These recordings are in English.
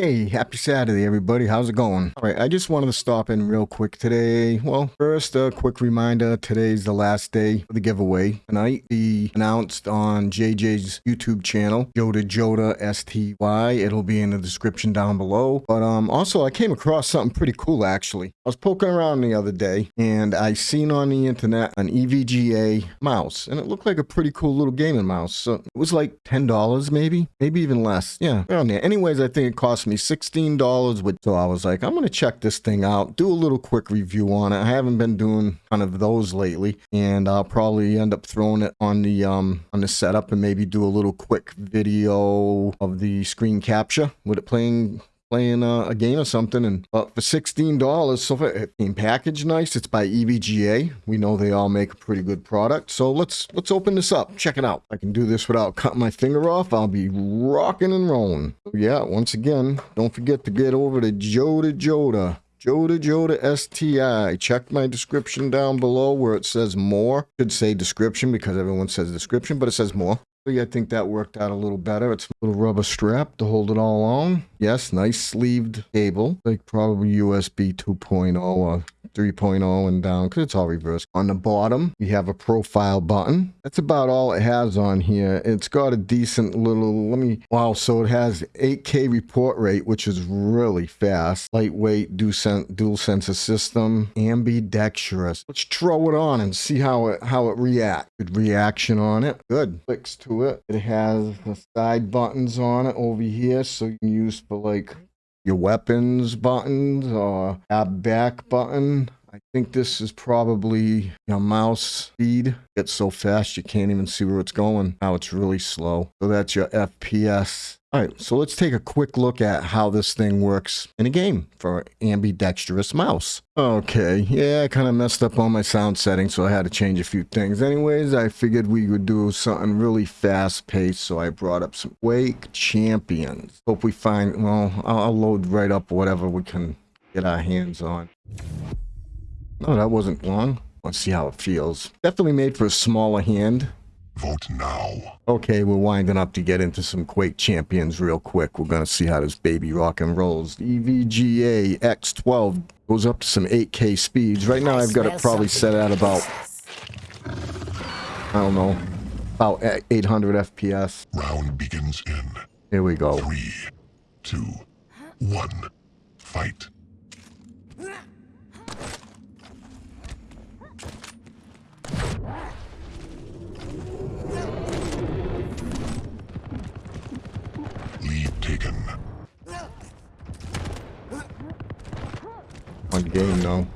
Hey, happy Saturday, everybody. How's it going? All right, I just wanted to stop in real quick today. Well, first, a quick reminder today's the last day of the giveaway. Tonight, be announced on JJ's YouTube channel, Joda Joda STY. It'll be in the description down below. But um, also, I came across something pretty cool, actually. I was poking around the other day, and I seen on the internet an EVGA mouse, and it looked like a pretty cool little gaming mouse. So it was like $10, maybe, maybe even less. Yeah, around there. Anyways, I think it cost me $16 with so I was like I'm gonna check this thing out do a little quick review on it. I haven't been doing kind of those lately and I'll probably end up throwing it on the um on the setup and maybe do a little quick video of the screen capture with it playing playing uh, a game or something and uh, for $16 so far it came packaged nice. It's by evga we know they all make a pretty good product. So let's let's open this up. Check it out. I can do this without cutting my finger off. I'll be rocking and rolling. Yeah once again don't forget to get over to joda joda. Joda Joda STI. Check my description down below where it says more. Should say description because everyone says description, but it says more. I think that worked out a little better. It's a little rubber strap to hold it all on. Yes, nice sleeved cable, like probably USB 2.0 or 3.0 and down because it's all reversed. On the bottom, we have a profile button. That's about all it has on here. It's got a decent little, let me, wow, so it has 8K report rate, which is really fast. Lightweight, dual sensor system, ambidextrous. Let's throw it on and see how it, how it reacts. Good reaction on it. Good. Clicks to it. It has the side buttons on it over here, so you can use for like your weapons buttons or tab back button. I think this is probably your mouse speed. It's so fast you can't even see where it's going. Now it's really slow. So that's your FPS all right, so let's take a quick look at how this thing works in a game for ambidextrous mouse. Okay, yeah, I kind of messed up on my sound settings, so I had to change a few things. Anyways, I figured we would do something really fast-paced, so I brought up some Quake Champions. Hope we find, well, I'll load right up whatever we can get our hands on. No, that wasn't long. Let's see how it feels. Definitely made for a smaller hand. Vote now. Okay, we're winding up to get into some Quake champions real quick. We're going to see how this baby rock and rolls. EVGA X12 goes up to some 8K speeds. Right now I've got it probably set at about, I don't know, about 800 FPS. Round begins in. Here we go. Three, two, one, fight. On game, though.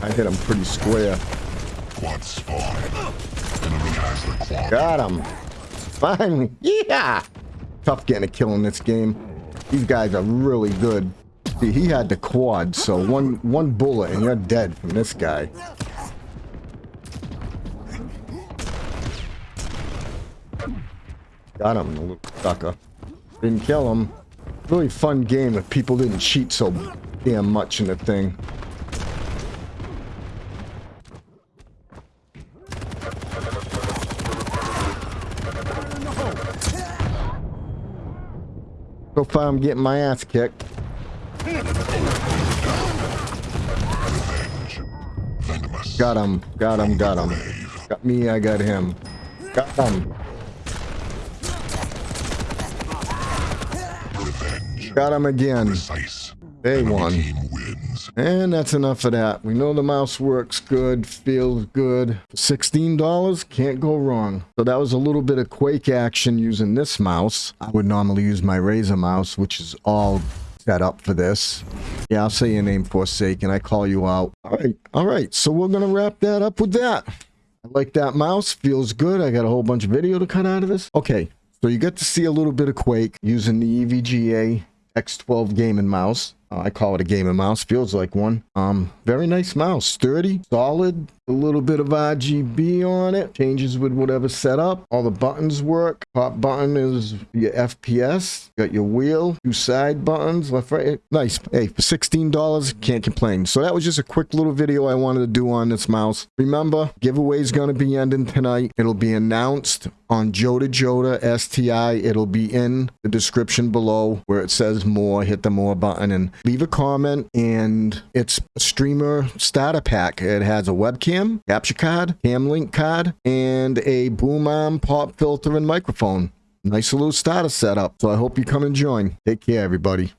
I hit him pretty square. Quad spawn. Enemy has the quad. Got him. Finally. Yeah. Tough getting a kill in this game. These guys are really good. See, he had the quad, so one one bullet and you're dead from this guy. Got him, the little sucker. Didn't kill him. Really fun game if people didn't cheat so damn much in the thing. So far I'm getting my ass kicked. Got him, got him, got him. Got me, I got him. Got him. Got him again. They won. And that's enough of that. We know the mouse works good, feels good. $16, can't go wrong. So that was a little bit of Quake action using this mouse. I would normally use my Razer mouse, which is all set up for this. Yeah, I'll say your name Forsaken. I call you out. All right, all right. So we're going to wrap that up with that. I like that mouse. Feels good. I got a whole bunch of video to cut out of this. Okay, so you get to see a little bit of Quake using the EVGA X12 gaming mouse. Uh, I call it a gaming mouse. Feels like one. Um, very nice mouse. Sturdy, solid. A little bit of RGB on it. Changes with whatever setup. All the buttons work. Top button is your FPS. Got your wheel, two side buttons, left, right. Nice. Hey, for $16, can't complain. So that was just a quick little video I wanted to do on this mouse. Remember, giveaway's going to be ending tonight. It'll be announced on Joda Joda STI. It'll be in the description below where it says more. Hit the more button and leave a comment. And it's a streamer starter pack. It has a webcam, capture card, cam link card, and a boom arm, pop filter, and microphone. Nice little starter setup. So I hope you come and join. Take care, everybody.